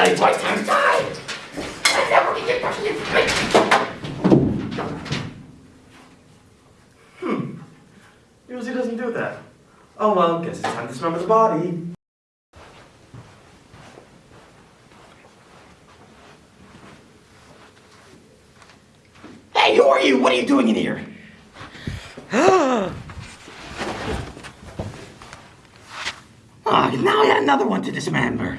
tell you twice times time. I never can get back the information. Hmm. Usually doesn't do that. Oh well, guess it's time to dismember the body. Hey, who are you? What are you doing in here? Oh, now I got another one to dismember.